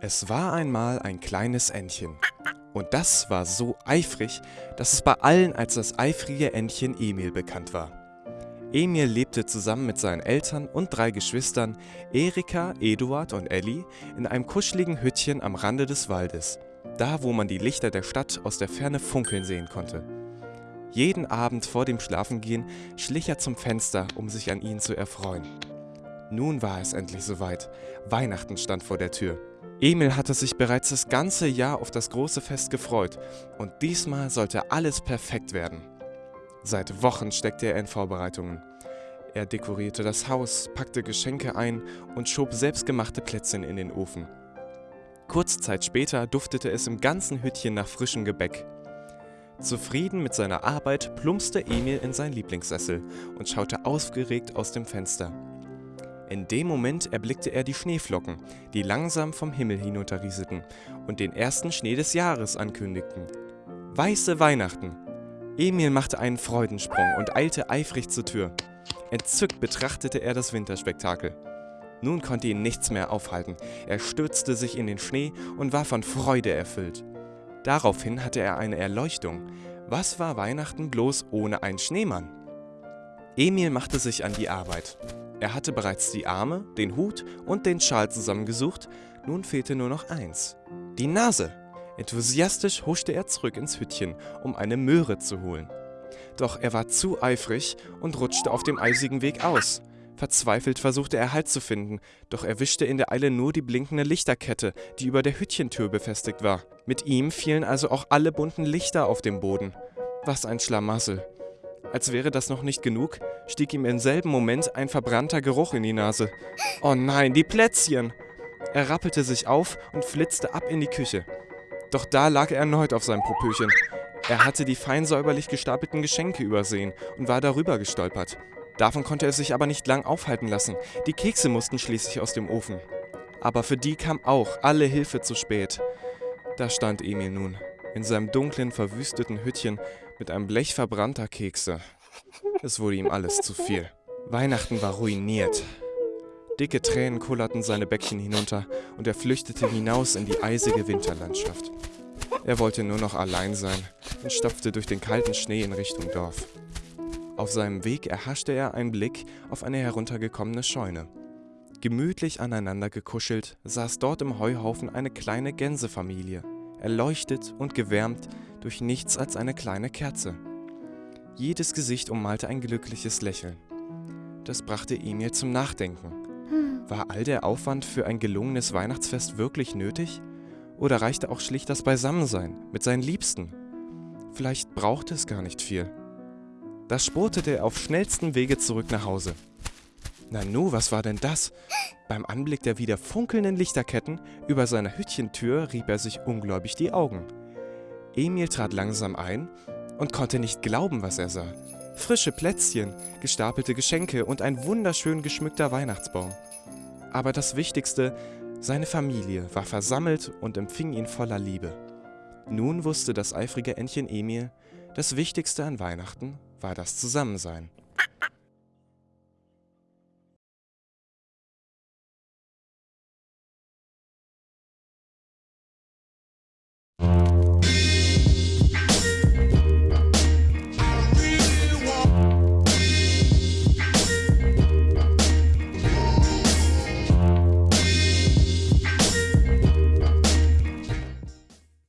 Es war einmal ein kleines Entchen. Und das war so eifrig, dass es bei allen als das eifrige Entchen Emil bekannt war. Emil lebte zusammen mit seinen Eltern und drei Geschwistern, Erika, Eduard und Elli, in einem kuscheligen Hüttchen am Rande des Waldes, da wo man die Lichter der Stadt aus der Ferne funkeln sehen konnte. Jeden Abend vor dem Schlafengehen schlich er zum Fenster, um sich an ihnen zu erfreuen. Nun war es endlich soweit. Weihnachten stand vor der Tür. Emil hatte sich bereits das ganze Jahr auf das große Fest gefreut und diesmal sollte alles perfekt werden. Seit Wochen steckte er in Vorbereitungen. Er dekorierte das Haus, packte Geschenke ein und schob selbstgemachte Plätzchen in den Ofen. Kurze Zeit später duftete es im ganzen Hüttchen nach frischem Gebäck. Zufrieden mit seiner Arbeit plumpste Emil in seinen Lieblingssessel und schaute aufgeregt aus dem Fenster. In dem Moment erblickte er die Schneeflocken, die langsam vom Himmel hinunterrieselten und den ersten Schnee des Jahres ankündigten. Weiße Weihnachten! Emil machte einen Freudensprung und eilte eifrig zur Tür. Entzückt betrachtete er das Winterspektakel. Nun konnte ihn nichts mehr aufhalten. Er stürzte sich in den Schnee und war von Freude erfüllt. Daraufhin hatte er eine Erleuchtung. Was war Weihnachten bloß ohne einen Schneemann? Emil machte sich an die Arbeit. Er hatte bereits die Arme, den Hut und den Schal zusammengesucht, nun fehlte nur noch eins. Die Nase. Enthusiastisch huschte er zurück ins Hüttchen, um eine Möhre zu holen. Doch er war zu eifrig und rutschte auf dem eisigen Weg aus. Verzweifelt versuchte er Halt zu finden, doch erwischte in der Eile nur die blinkende Lichterkette, die über der Hüttchentür befestigt war. Mit ihm fielen also auch alle bunten Lichter auf den Boden. Was ein Schlamassel. Als wäre das noch nicht genug, stieg ihm im selben Moment ein verbrannter Geruch in die Nase. Oh nein, die Plätzchen! Er rappelte sich auf und flitzte ab in die Küche. Doch da lag er erneut auf seinem Popöchen. Er hatte die fein säuberlich gestapelten Geschenke übersehen und war darüber gestolpert. Davon konnte er sich aber nicht lang aufhalten lassen. Die Kekse mussten schließlich aus dem Ofen. Aber für die kam auch alle Hilfe zu spät. Da stand Emil nun, in seinem dunklen, verwüsteten Hüttchen mit einem Blech verbrannter Kekse. Es wurde ihm alles zu viel. Weihnachten war ruiniert. Dicke Tränen kullerten seine Bäckchen hinunter und er flüchtete hinaus in die eisige Winterlandschaft. Er wollte nur noch allein sein und stapfte durch den kalten Schnee in Richtung Dorf. Auf seinem Weg erhaschte er einen Blick auf eine heruntergekommene Scheune. Gemütlich aneinander gekuschelt saß dort im Heuhaufen eine kleine Gänsefamilie, erleuchtet und gewärmt durch nichts als eine kleine Kerze. Jedes Gesicht ummalte ein glückliches Lächeln. Das brachte Emil zum Nachdenken. War all der Aufwand für ein gelungenes Weihnachtsfest wirklich nötig? Oder reichte auch schlicht das Beisammensein mit seinen Liebsten? Vielleicht brauchte es gar nicht viel. Da spurtete er auf schnellstem Wege zurück nach Hause. Nanu, was war denn das? Beim Anblick der wieder funkelnden Lichterketten über seiner Hüttchentür rieb er sich ungläubig die Augen. Emil trat langsam ein und konnte nicht glauben, was er sah. Frische Plätzchen, gestapelte Geschenke und ein wunderschön geschmückter Weihnachtsbaum. Aber das Wichtigste, seine Familie war versammelt und empfing ihn voller Liebe. Nun wusste das eifrige Entchen Emil, das Wichtigste an Weihnachten war das Zusammensein.